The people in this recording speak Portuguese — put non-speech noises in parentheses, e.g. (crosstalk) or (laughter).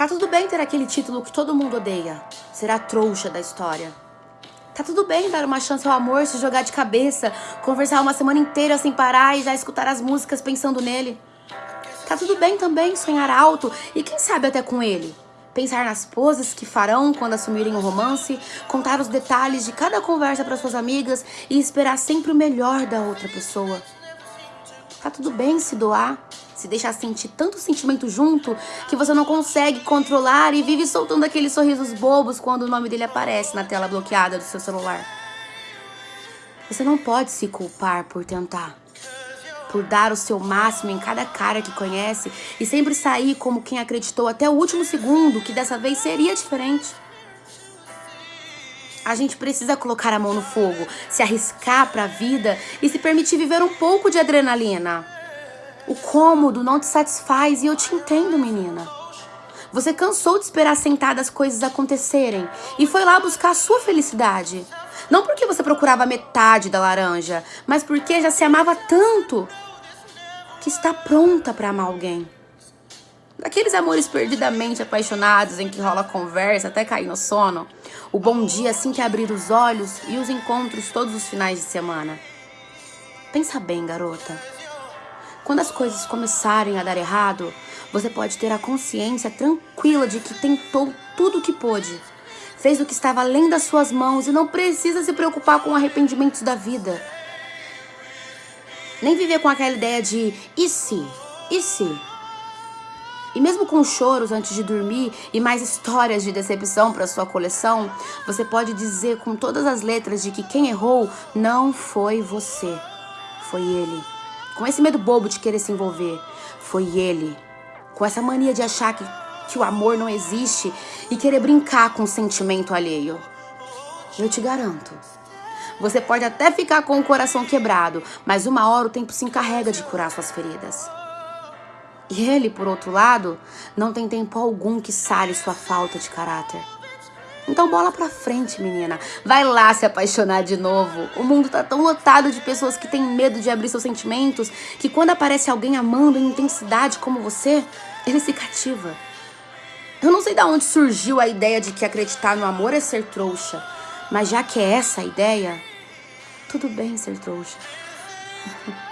Tá tudo bem ter aquele título que todo mundo odeia. Ser a trouxa da história. Tá tudo bem dar uma chance ao amor, se jogar de cabeça, conversar uma semana inteira sem parar e já escutar as músicas pensando nele. Tá tudo bem também sonhar alto e quem sabe até com ele. Pensar nas poses que farão quando assumirem o romance, contar os detalhes de cada conversa para suas amigas e esperar sempre o melhor da outra pessoa. Tá tudo bem se doar, se deixar sentir tanto sentimento junto que você não consegue controlar e vive soltando aqueles sorrisos bobos quando o nome dele aparece na tela bloqueada do seu celular. Você não pode se culpar por tentar, por dar o seu máximo em cada cara que conhece e sempre sair como quem acreditou até o último segundo que dessa vez seria diferente. A gente precisa colocar a mão no fogo, se arriscar para a vida e se permitir viver um pouco de adrenalina. O cômodo não te satisfaz e eu te entendo, menina. Você cansou de esperar sentada as coisas acontecerem e foi lá buscar a sua felicidade. Não porque você procurava metade da laranja, mas porque já se amava tanto que está pronta para amar alguém. Daqueles amores perdidamente apaixonados em que rola conversa até cair no sono, o bom dia assim que abrir os olhos e os encontros todos os finais de semana. Pensa bem, garota. Quando as coisas começarem a dar errado, você pode ter a consciência tranquila de que tentou tudo o que pôde. Fez o que estava além das suas mãos e não precisa se preocupar com arrependimentos da vida. Nem viver com aquela ideia de e se? E se? E mesmo com choros antes de dormir e mais histórias de decepção para sua coleção, você pode dizer com todas as letras de que quem errou não foi você, foi ele. Com esse medo bobo de querer se envolver, foi ele. Com essa mania de achar que, que o amor não existe e querer brincar com o sentimento alheio. Eu te garanto. Você pode até ficar com o coração quebrado, mas uma hora o tempo se encarrega de curar suas feridas. E ele, por outro lado, não tem tempo algum que sare sua falta de caráter. Então bola pra frente, menina. Vai lá se apaixonar de novo. O mundo tá tão lotado de pessoas que têm medo de abrir seus sentimentos que quando aparece alguém amando em intensidade como você, ele se cativa. Eu não sei de onde surgiu a ideia de que acreditar no amor é ser trouxa, mas já que é essa a ideia, tudo bem ser trouxa. (laughs)